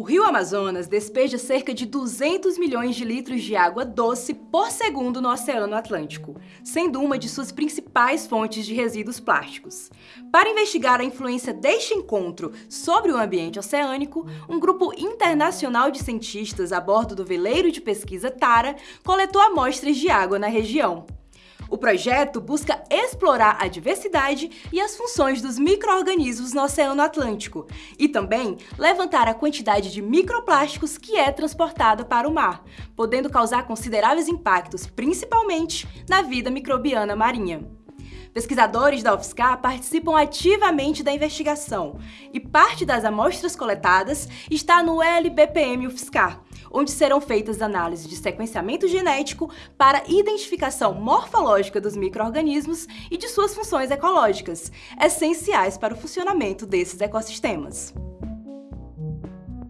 O rio Amazonas despeja cerca de 200 milhões de litros de água doce por segundo no Oceano Atlântico, sendo uma de suas principais fontes de resíduos plásticos. Para investigar a influência deste encontro sobre o ambiente oceânico, um grupo internacional de cientistas a bordo do veleiro de pesquisa Tara coletou amostras de água na região. O projeto busca explorar a diversidade e as funções dos micro-organismos no Oceano Atlântico e também levantar a quantidade de microplásticos que é transportada para o mar, podendo causar consideráveis impactos, principalmente na vida microbiana marinha. Pesquisadores da UFSCar participam ativamente da investigação e parte das amostras coletadas está no LBPM UFSCar, onde serão feitas análises de sequenciamento genético para identificação morfológica dos micro-organismos e de suas funções ecológicas, essenciais para o funcionamento desses ecossistemas.